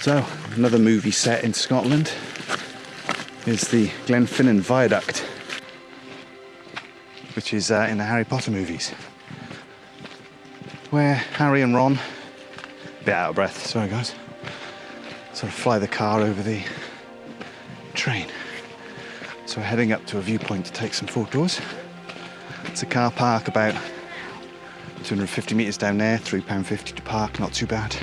So, another movie set in Scotland is the Glenfinnan Viaduct, which is uh, in the Harry Potter movies, where Harry and Ron, a bit out of breath, sorry guys, sort of fly the car over the train. So we're heading up to a viewpoint to take some photos. It's a car park about 250 metres down there, £3.50 to park, not too bad.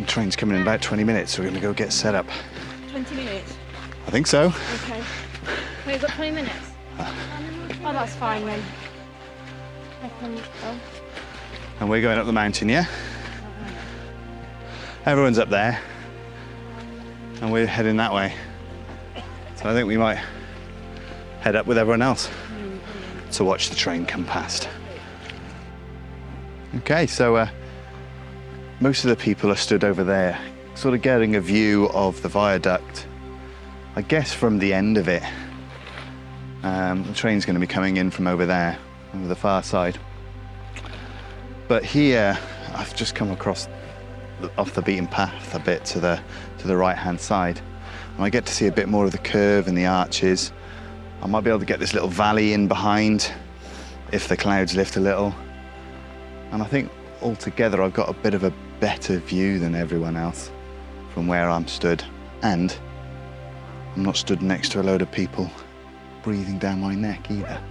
The train's coming in about 20 minutes, so we're going to go get set up. 20 minutes. I think so. Okay. We've got 20 minutes. Oh, that's fine then. I can go. And we're going up the mountain, yeah? Everyone's up there. And we're heading that way. So I think we might head up with everyone else to watch the train come past. Okay, so uh, most of the people are stood over there, sort of getting a view of the viaduct. I guess from the end of it. Um, the train's going to be coming in from over there, over the far side. But here, I've just come across off the beaten path a bit to the to the right-hand side, and I get to see a bit more of the curve and the arches. I might be able to get this little valley in behind if the clouds lift a little. And I think altogether I've got a bit of a better view than everyone else from where I'm stood. And I'm not stood next to a load of people breathing down my neck either.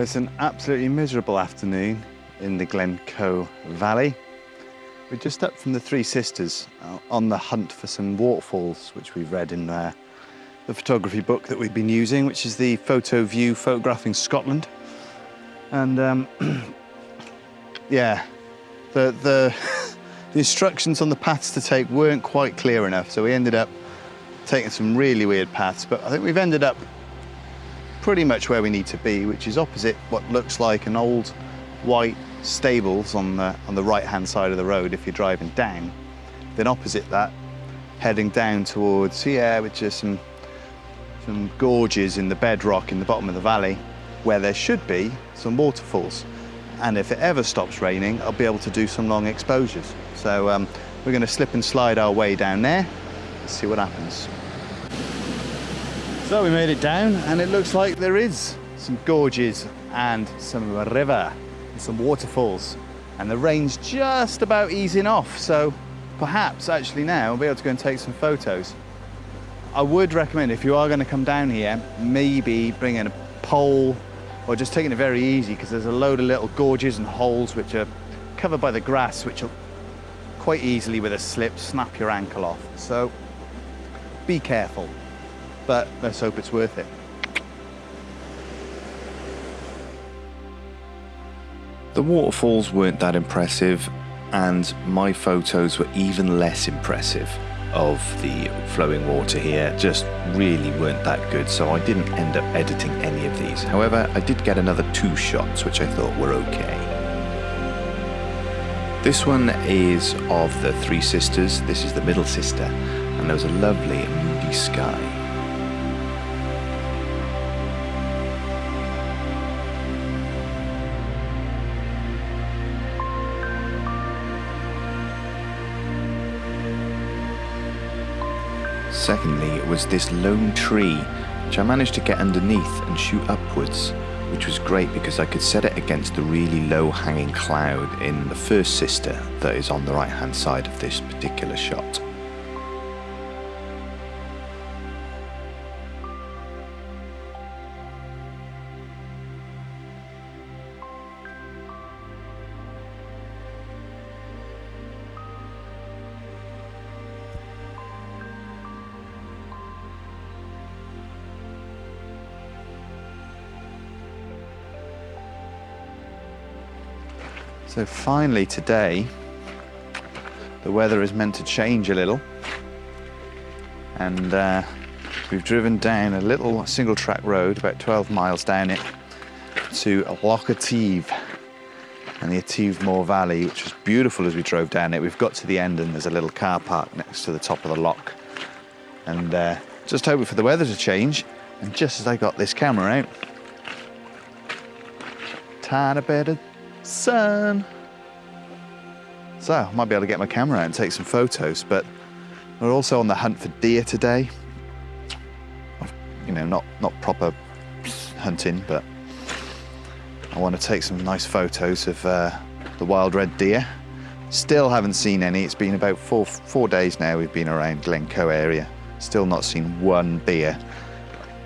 So it's an absolutely miserable afternoon in the Glencoe Valley. We're just up from the Three Sisters uh, on the hunt for some waterfalls, which we've read in uh, the photography book that we've been using, which is the fotoVUE Photographing Scotland. And um, yeah, the, the, the instructions on the paths to take weren't quite clear enough, so we ended up taking some really weird paths, but I think we've ended up pretty much where we need to be, which is opposite what looks like an old white stables on the, on the right-hand side of the road if you're driving down. Then opposite that, heading down towards here, which is some, some gorges in the bedrock in the bottom of the valley, where there should be some waterfalls. And if it ever stops raining, I'll be able to do some long exposures. So um, we're gonna slip and slide our way down there, Let's see what happens. So we made it down and it looks like there is some gorges and some river and some waterfalls. And the rain's just about easing off so perhaps actually now we'll be able to go and take some photos. I would recommend if you are going to come down here maybe bringing a pole or just taking it very easy because there's a load of little gorges and holes which are covered by the grass which will quite easily with a slip snap your ankle off. So be careful but let's hope it's worth it. The waterfalls weren't that impressive, and my photos were even less impressive of the flowing water here. Just really weren't that good, so I didn't end up editing any of these. However, I did get another two shots, which I thought were okay. This one is of the three sisters. This is the middle sister, and there was a lovely moody sky. Secondly, it was this lone tree, which I managed to get underneath and shoot upwards, which was great because I could set it against the really low hanging cloud in the first sister that is on the right hand side of this particular shot. So finally today, the weather is meant to change a little. And uh, we've driven down a little single track road, about 12 miles down it, to Loch Etive and the Etive Moor Valley, which was beautiful as we drove down it. We've got to the end and there's a little car park next to the top of the lock. And uh, just hoping for the weather to change. And just as I got this camera out, tiny bit of sun. So I might be able to get my camera out and take some photos, but we're also on the hunt for deer today. You know, not, not proper hunting, but I want to take some nice photos of uh, the wild red deer. Still haven't seen any. It's been about four, four days now we've been around Glencoe area. Still not seen one deer.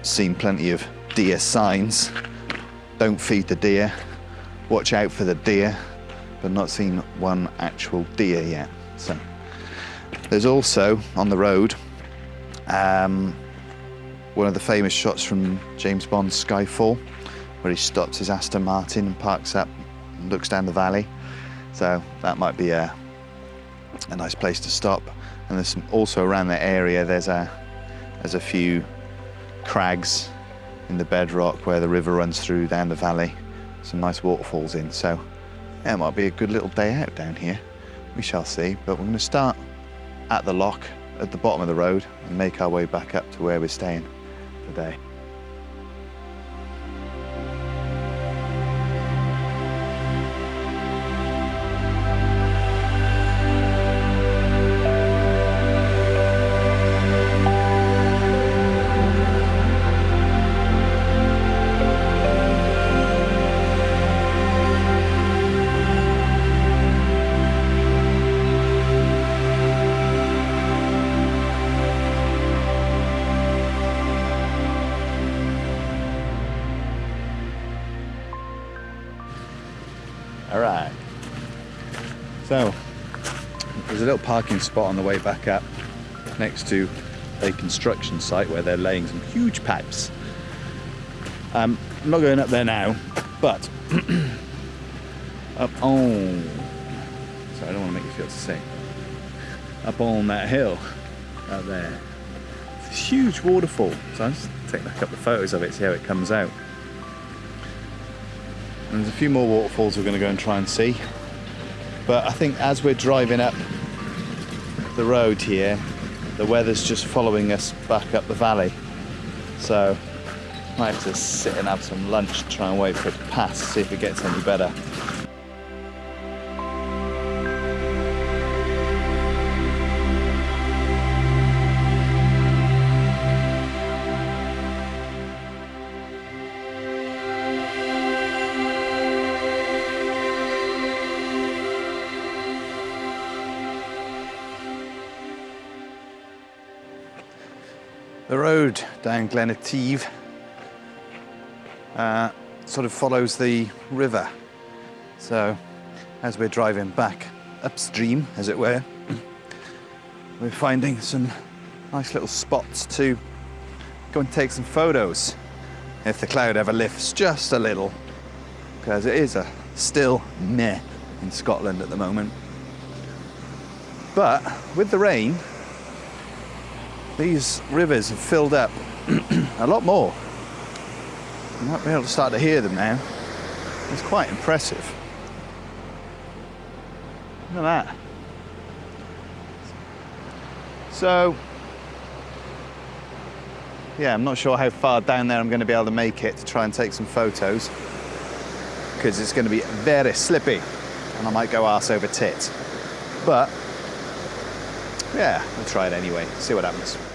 Seen plenty of deer signs. Don't feed the deer watch out for the deer, but not seen one actual deer yet. So there's also on the road um, one of the famous shots from James Bond's Skyfall, where he stops his Aston Martin and parks up and looks down the valley. So that might be a, a nice place to stop. And there's some, also around that area, there's a, there's a few crags in the bedrock where the river runs through down the valley some nice waterfalls in. So yeah, it might be a good little day out down here. We shall see, but we're going to start at the lock at the bottom of the road and make our way back up to where we're staying today. Parking spot on the way back up next to a construction site where they're laying some huge pipes. Um, I'm not going up there now, but up on, sorry, I don't want to make you feel sick. Up on that hill, up there, it's a huge waterfall. So I'll just take a couple of photos of it, see how it comes out. And there's a few more waterfalls we're going to go and try and see. But I think as we're driving up the road here, the weather's just following us back up the valley. So might have to sit and have some lunch, try and wait for it to pass, see if it gets any better. The road down Glen Etive uh, sort of follows the river. So as we're driving back upstream, as it were, we're finding some nice little spots to go and take some photos if the cloud ever lifts just a little, because it is a still meh in Scotland at the moment. But with the rain, these rivers have filled up a lot more. You might be able to start to hear them now. It's quite impressive. Look at that. So, yeah, I'm not sure how far down there I'm going to be able to make it to try and take some photos because it's going to be very slippy and I might go arse over tit. But yeah, we'll try it anyway, see what happens.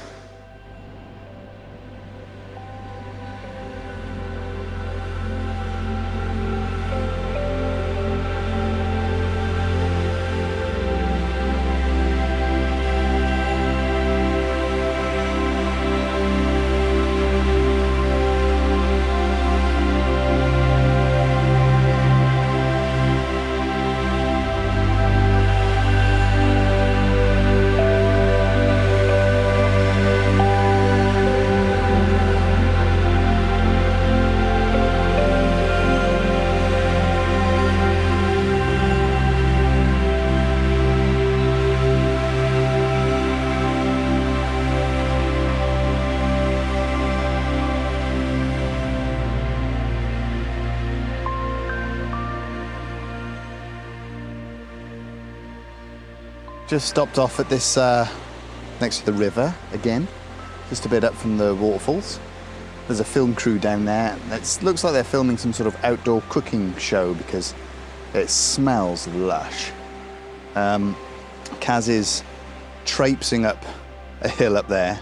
Just stopped off at this uh, next to the river again, just a bit up from the waterfalls. There's a film crew down there. It looks like they're filming some sort of outdoor cooking show because it smells lush. Um, Kaz is traipsing up a hill up there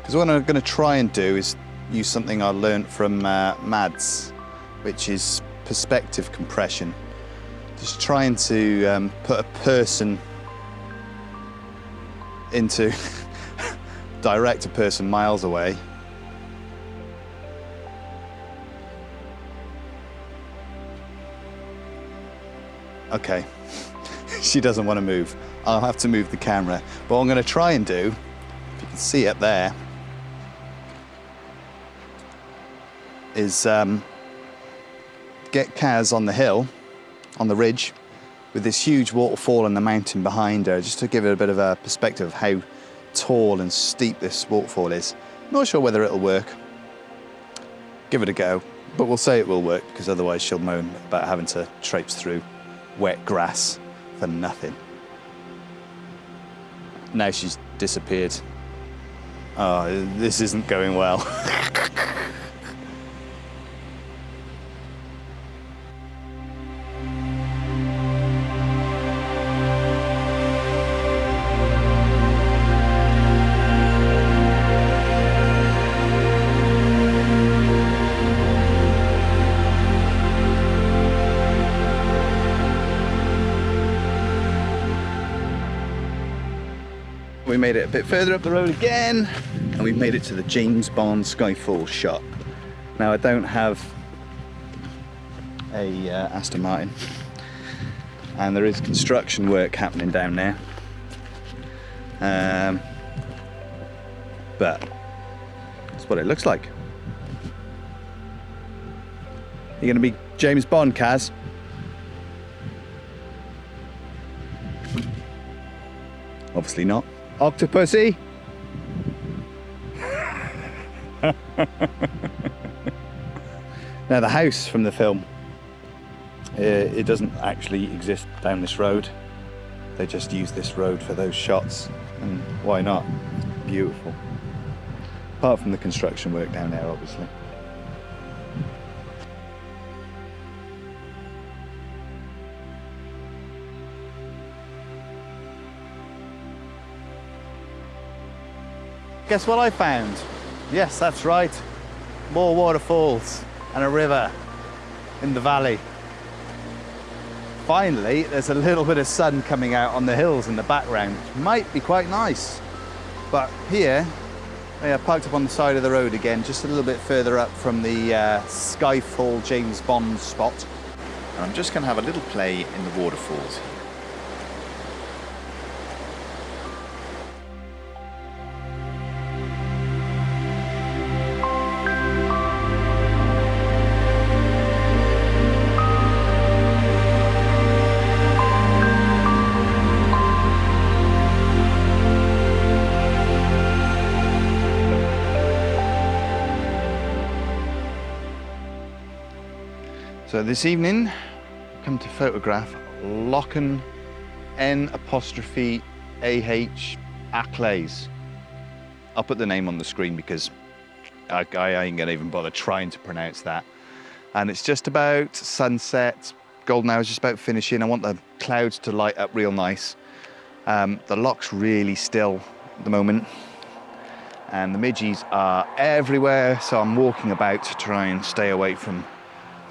because what I'm going to try and do is use something I learned from uh, Mads, which is perspective compression. Just trying to um, put a person into direct a person miles away. Okay, she doesn't want to move. I'll have to move the camera. But what I'm going to try and do, if you can see up there, is um, get Kaz on the hill, on the ridge, with this huge waterfall and the mountain behind her, just to give it a bit of a perspective of how tall and steep this waterfall is. Not sure whether it'll work. Give it a go, but we'll say it will work because otherwise she'll moan about having to traipse through wet grass for nothing. Now she's disappeared. Oh, this isn't going well. made it a bit further up the road again, and we've made it to the James Bond Skyfall shop. Now I don't have a uh, Aston Martin, and there is construction work happening down there. Um, but that's what it looks like. You're going to be James Bond, Kaz? Obviously not. Octopussy? now the house from the film, uh, it doesn't actually exist down this road. They just use this road for those shots, and why not? Beautiful. Apart from the construction work down there, obviously. Guess what I found? Yes, that's right. More waterfalls and a river in the valley. Finally, there's a little bit of sun coming out on the hills in the background, which might be quite nice. But here, they are parked up on the side of the road again, just a little bit further up from the uh, Skyfall James Bond spot. And I'm just going to have a little play in the waterfalls So this evening, i come to photograph Lochen N apostrophe AH Aclays. I'll put the name on the screen because I, I ain't gonna even bother trying to pronounce that. And it's just about sunset, golden hour is just about finishing. I want the clouds to light up real nice. Um, the lock's really still at the moment and the midgies are everywhere so I'm walking about to try and stay away from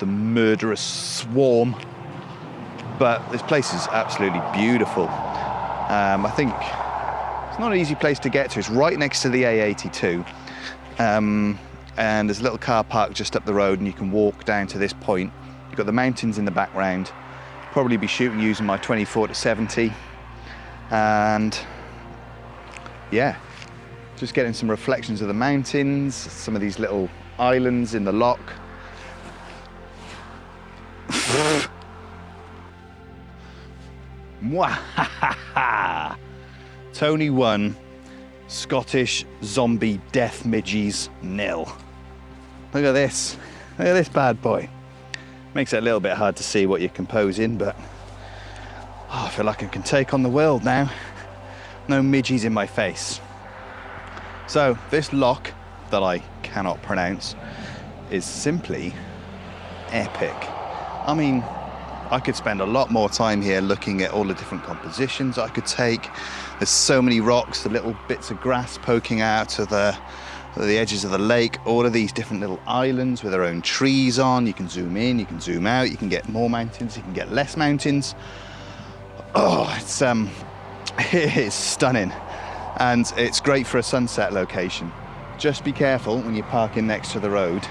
the murderous swarm. But this place is absolutely beautiful. Um, I think it's not an easy place to get to. It's right next to the A82. Um, and there's a little car park just up the road and you can walk down to this point. You've got the mountains in the background. Probably be shooting using my 24 to 70. And yeah, just getting some reflections of the mountains, some of these little islands in the lock. Tony won. Scottish zombie death midgies nil. Look at this. Look at this bad boy. Makes it a little bit hard to see what you're composing, but oh, I feel like I can take on the world now. no midgies in my face. So this lock that I cannot pronounce is simply epic. I mean, I could spend a lot more time here looking at all the different compositions I could take. There's so many rocks, the little bits of grass poking out of the, the edges of the lake, all of these different little islands with their own trees on. You can zoom in, you can zoom out, you can get more mountains, you can get less mountains. Oh, it's um, it is stunning, and it's great for a sunset location. Just be careful when you're parking next to the road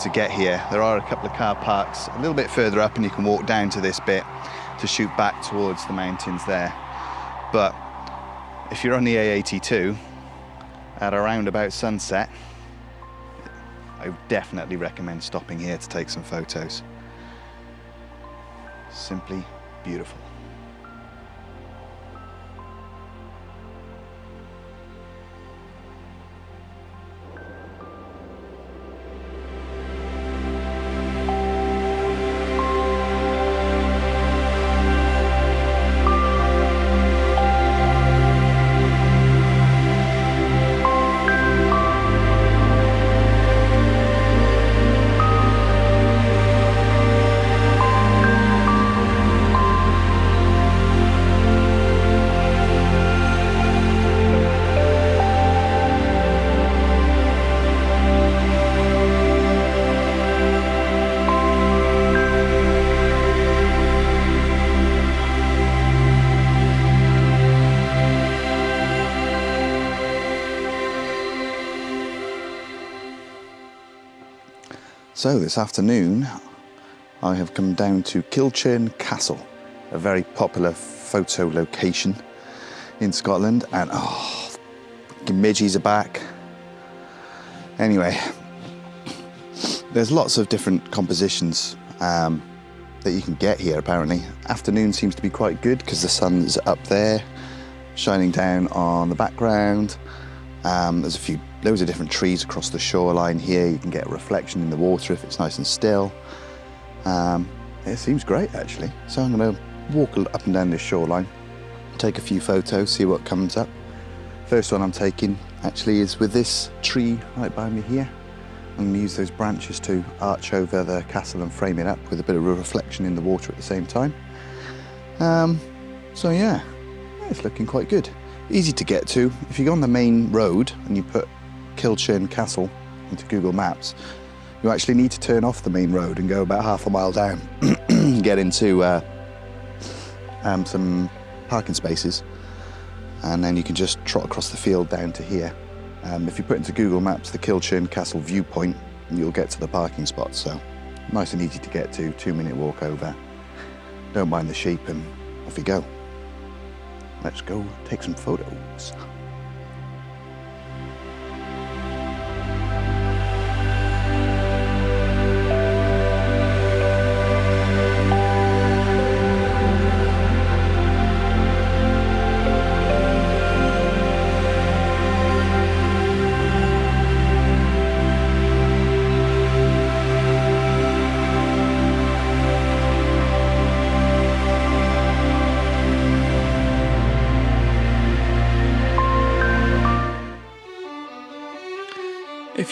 to get here. There are a couple of car parks a little bit further up and you can walk down to this bit to shoot back towards the mountains there. But if you're on the A82 at around about sunset, I would definitely recommend stopping here to take some photos. Simply beautiful. So this afternoon, I have come down to Kilchurn Castle, a very popular photo location in Scotland, and oh, the midgies are back. Anyway, there's lots of different compositions um, that you can get here apparently. Afternoon seems to be quite good because the sun's up there, shining down on the background. Um, there's a few, loads of different trees across the shoreline here. You can get a reflection in the water if it's nice and still. Um, it seems great actually. So I'm going to walk up and down this shoreline, take a few photos, see what comes up. First one I'm taking actually is with this tree right by me here. I'm to use those branches to arch over the castle and frame it up with a bit of a reflection in the water at the same time. Um, so yeah, it's looking quite good. Easy to get to. If you go on the main road and you put Kilchurn Castle into Google Maps, you actually need to turn off the main road and go about half a mile down, get into uh, um, some parking spaces, and then you can just trot across the field down to here. Um, if you put into Google Maps the Kilchurn Castle viewpoint, you'll get to the parking spot. So nice and easy to get to, two minute walk over. Don't mind the sheep and off you go. Let's go take some photos.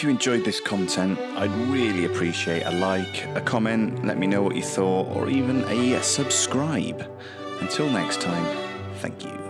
You enjoyed this content, I'd really appreciate a like, a comment, let me know what you thought, or even a subscribe. Until next time, thank you.